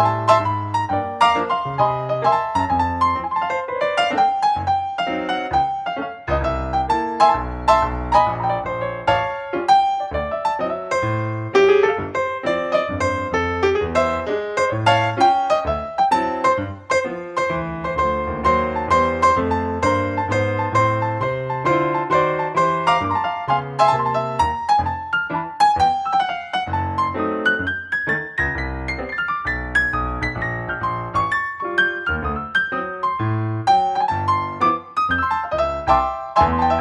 Thank you. Música